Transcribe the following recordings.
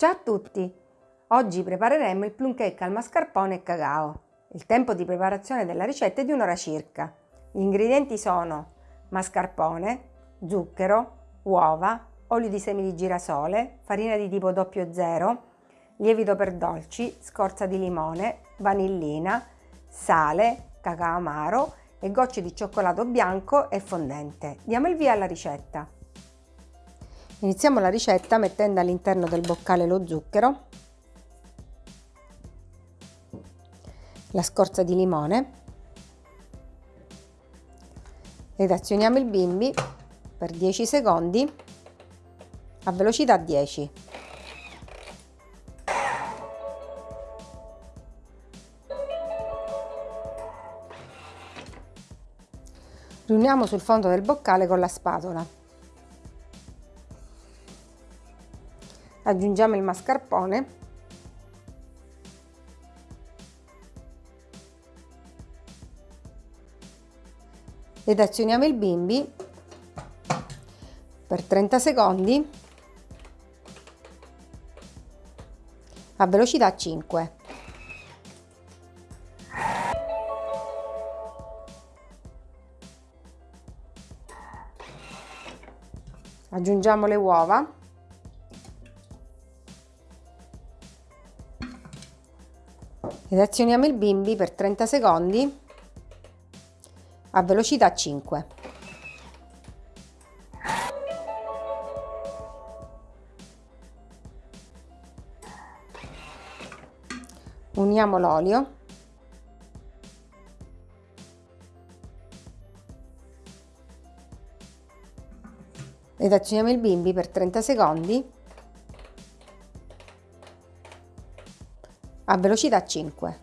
Ciao a tutti! Oggi prepareremo il plum cake al mascarpone e cacao. Il tempo di preparazione della ricetta è di un'ora circa. Gli ingredienti sono mascarpone, zucchero, uova, olio di semi di girasole, farina di tipo 00, lievito per dolci, scorza di limone, vanillina, sale, cacao amaro e gocce di cioccolato bianco e fondente. Diamo il via alla ricetta. Iniziamo la ricetta mettendo all'interno del boccale lo zucchero, la scorza di limone ed azioniamo il bimbi per 10 secondi a velocità 10. Riuniamo sul fondo del boccale con la spatola. Aggiungiamo il mascarpone ed azioniamo il bimbi per 30 secondi a velocità 5. Aggiungiamo le uova ed azioniamo il bimbi per 30 secondi a velocità 5. Uniamo l'olio ed azioniamo il bimbi per 30 secondi a velocità 5.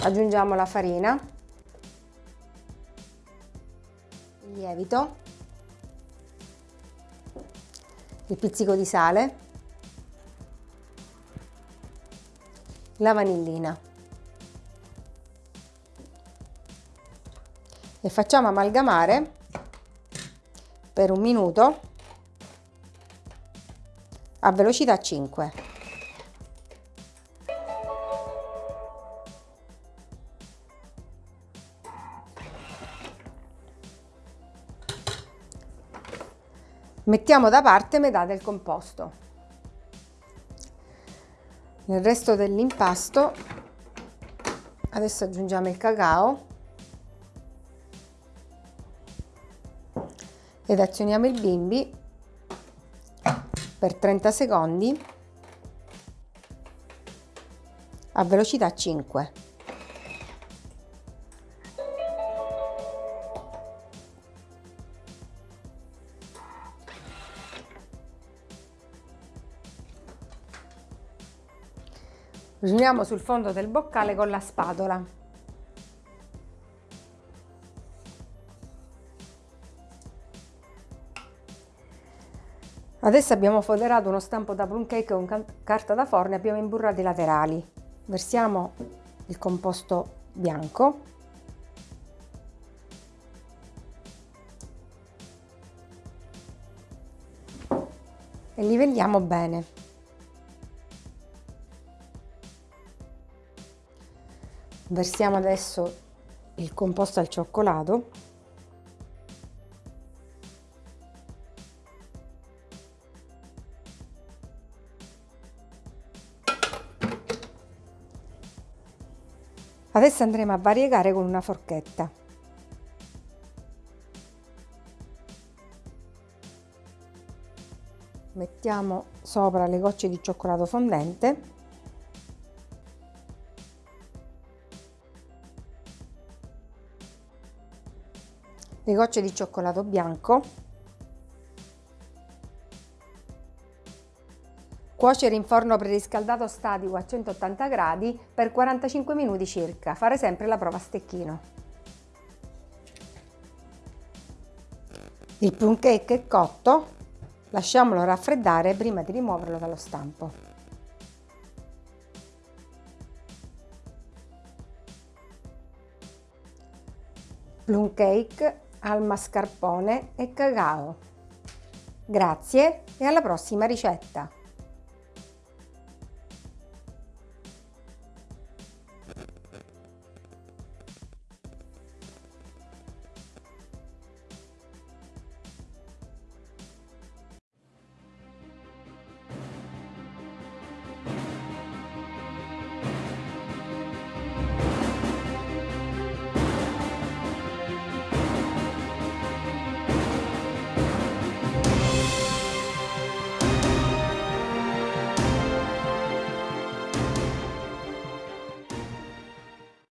Aggiungiamo la farina, il lievito, il pizzico di sale, la vanillina. E facciamo amalgamare per un minuto a velocità 5. Mettiamo da parte metà del composto. Nel resto dell'impasto adesso aggiungiamo il cacao ed azioniamo il bimbi per 30 secondi a velocità 5. Riuniamo sul fondo del boccale con la spatola. Adesso abbiamo foderato uno stampo da plum cake con carta da forno e abbiamo imburrato i laterali. Versiamo il composto bianco. E livelliamo bene. Versiamo adesso il composto al cioccolato Adesso andremo a variegare con una forchetta. Mettiamo sopra le gocce di cioccolato fondente. Le gocce di cioccolato bianco Cuocere in forno preriscaldato statico a 180 gradi per 45 minuti circa. Fare sempre la prova a stecchino. Il plum cake è cotto, lasciamolo raffreddare prima di rimuoverlo dallo stampo. plum cake al mascarpone e cacao. Grazie e alla prossima ricetta!